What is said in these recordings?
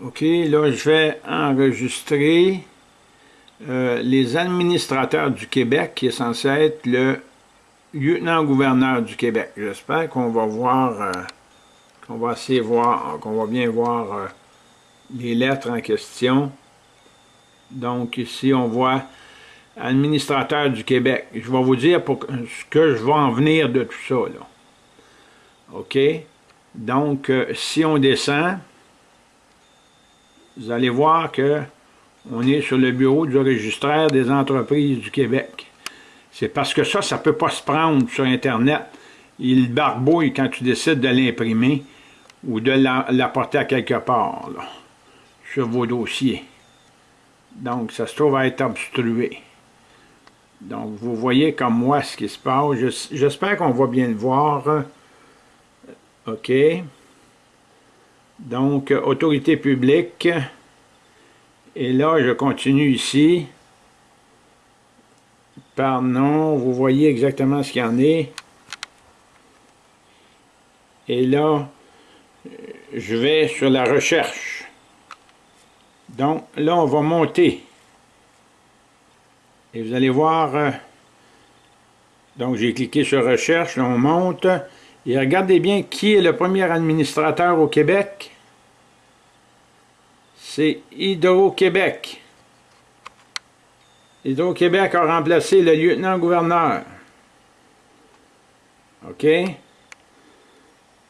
OK, là, je vais enregistrer euh, les administrateurs du Québec, qui est censé être le lieutenant-gouverneur du Québec. J'espère qu'on va voir, euh, qu'on va essayer voir, qu'on va bien voir euh, les lettres en question. Donc ici, on voit administrateur du Québec. Je vais vous dire pour ce que je vais en venir de tout ça. Là. OK? Donc, si on descend, vous allez voir que on est sur le bureau du registraire des entreprises du Québec. C'est parce que ça, ça ne peut pas se prendre sur Internet. Il barbouille quand tu décides de l'imprimer ou de l'apporter à quelque part, sur vos dossiers. Donc, ça se trouve à être obstrué. Donc, vous voyez comme moi ce qui se passe. J'espère qu'on va bien le voir. OK. Donc, autorité publique. Et là, je continue ici. Par nom, vous voyez exactement ce qu'il y en est. Et là, je vais sur la recherche. Donc, là, on va monter. Et vous allez voir, euh, donc j'ai cliqué sur recherche, là on monte. Et regardez bien qui est le premier administrateur au Québec c'est Hydro-Québec. Hydro-Québec a remplacé le lieutenant-gouverneur. OK?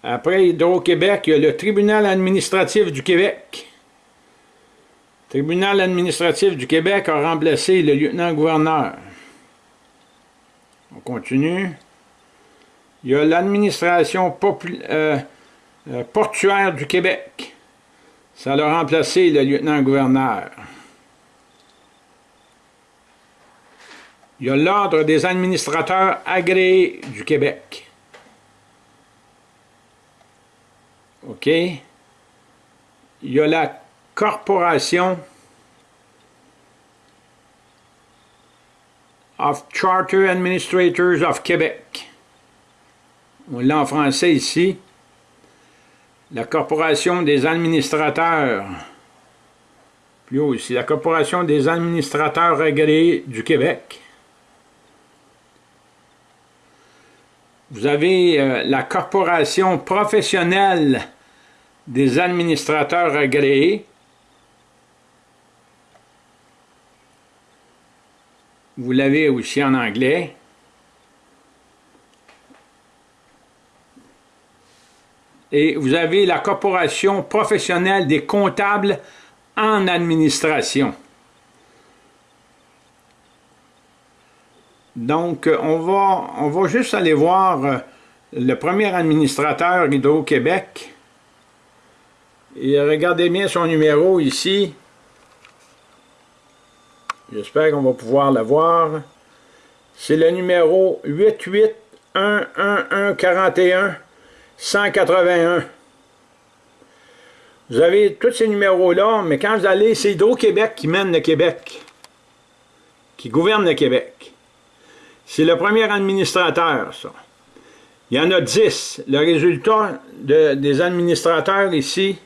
Après Hydro-Québec, il y a le tribunal administratif du Québec. Tribunal administratif du Québec a remplacé le lieutenant-gouverneur. On continue. Il y a l'administration euh, euh, portuaire du Québec. Ça a remplacé le lieutenant-gouverneur. Il y a l'Ordre des administrateurs agréés du Québec. OK? Il y a la Corporation of Charter Administrators of Québec. On l'a en français ici la Corporation des administrateurs, plus haut ici, la Corporation des administrateurs agréés du Québec. Vous avez euh, la Corporation professionnelle des administrateurs agréés. Vous l'avez aussi en anglais. Et vous avez la Corporation professionnelle des comptables en administration. Donc, on va, on va juste aller voir euh, le premier administrateur Hydro-Québec. Et regardez bien son numéro ici. J'espère qu'on va pouvoir le voir. C'est le numéro 88-11141. 181. Vous avez tous ces numéros-là, mais quand vous allez, c'est Hydro-Québec qui mène le Québec, qui gouverne le Québec. C'est le premier administrateur, ça. Il y en a 10. Le résultat des administrateurs ici,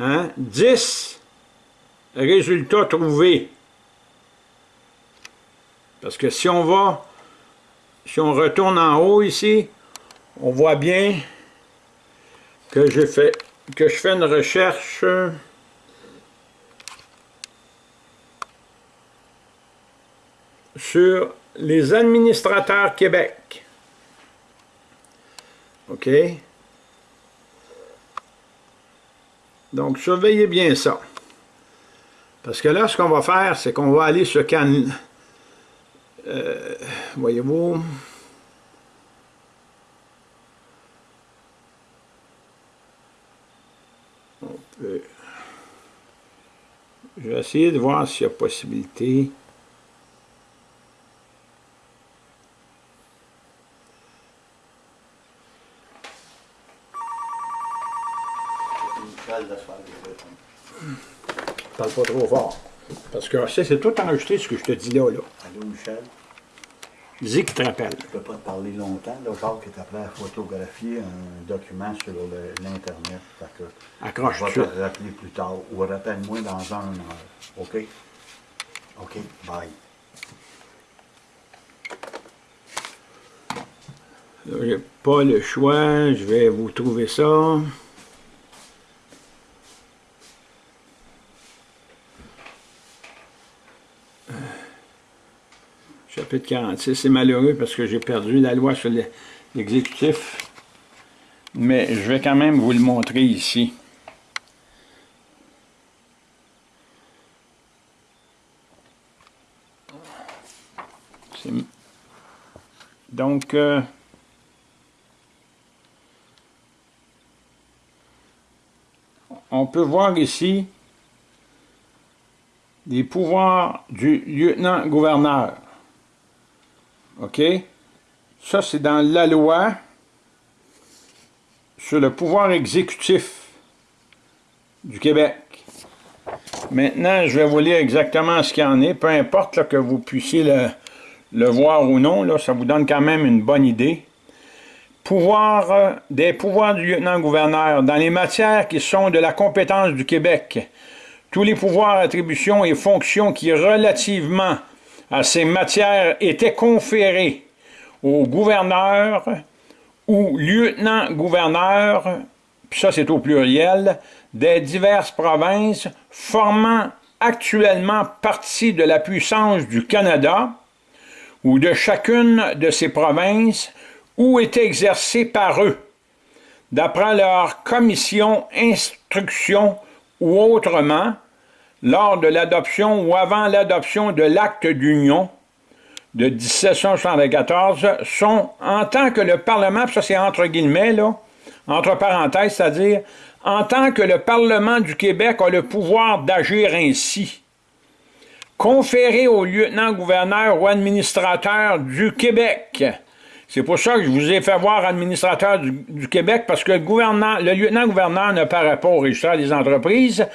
hein, 10 résultats trouvés. Parce que si on va, si on retourne en haut ici, on voit bien que je fais que je fais une recherche sur les administrateurs Québec. OK? Donc, surveillez bien ça. Parce que là, ce qu'on va faire, c'est qu'on va aller sur Can... Euh, Voyez-vous... Je vais essayer de voir s'il y a possibilité. Parle pas trop fort. Parce que c'est tout enregistré ce que je te dis là. là. Allô, Michel? Dis qu'il te rappelle. Je ne peux pas te parler longtemps. Le Jacques est appelé à photographier un document sur l'Internet. Accroche Je vais te rappeler plus tard. Ou rappelle-moi dans un heure. OK? OK, bye. J'ai pas le choix, je vais vous trouver ça. Chapitre 46, c'est malheureux parce que j'ai perdu la loi sur l'exécutif, mais je vais quand même vous le montrer ici. Donc, euh, on peut voir ici les pouvoirs du lieutenant-gouverneur. OK? Ça, c'est dans la loi sur le pouvoir exécutif du Québec. Maintenant, je vais vous lire exactement ce qu'il y en est, peu importe que vous puissiez le, voir ou non, là, ça vous donne quand même une bonne idée. Pouvoir, euh, des pouvoirs du lieutenant-gouverneur dans les matières qui sont de la compétence du Québec. Tous les pouvoirs, attributions et fonctions qui, relativement à ces matières étaient conférées au gouverneur ou lieutenant-gouverneur, puis ça c'est au pluriel, des diverses provinces formant actuellement partie de la puissance du Canada ou de chacune de ces provinces ou est exercée par eux, d'après leur commission, instruction ou autrement, lors de l'adoption ou avant l'adoption de l'acte d'union de 1774 sont, en tant que le Parlement, ça c'est entre guillemets, entre parenthèses, c'est-à-dire, en tant que le Parlement du Québec a le pouvoir d'agir ainsi, conféré au lieutenant-gouverneur ou administrateur du Québec. C'est pour ça que je vous ai fait voir administrateur du, Québec, parce que le, le lieutenant-gouverneur ne paraît pas au registre des entreprises,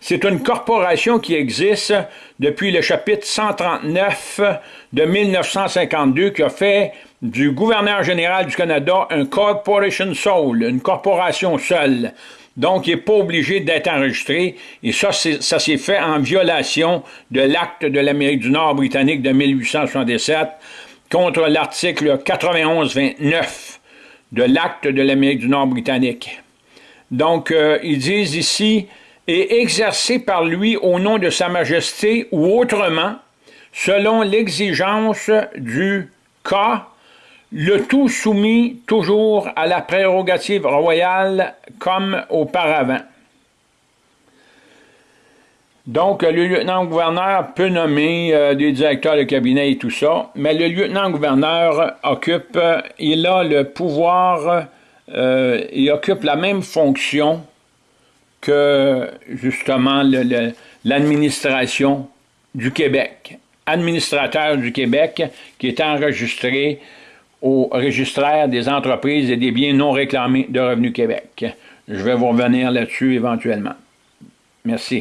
c'est une corporation qui existe depuis le chapitre 139 de 1952 qui a fait du gouverneur général du Canada un corporation sole, une corporation seule. Donc, il n'est pas obligé d'être enregistré. Et ça, ça s'est fait en violation de l'acte de l'Amérique du Nord britannique de 1867 contre l'article 91-29 de l'acte de l'Amérique du Nord britannique. Donc, euh, ils disent ici, et exercé par lui au nom de Sa Majesté ou autrement, selon l'exigence du cas, le tout soumis toujours à la prérogative royale comme auparavant. Donc, le lieutenant-gouverneur peut nommer euh, des directeurs de cabinet et tout ça, mais le lieutenant-gouverneur occupe, il a le pouvoir, euh, il occupe la même fonction que justement l'administration du Québec, administrateur du Québec, qui est enregistré au registraire des entreprises et des biens non réclamés de Revenu Québec. Je vais vous revenir là-dessus éventuellement. Merci.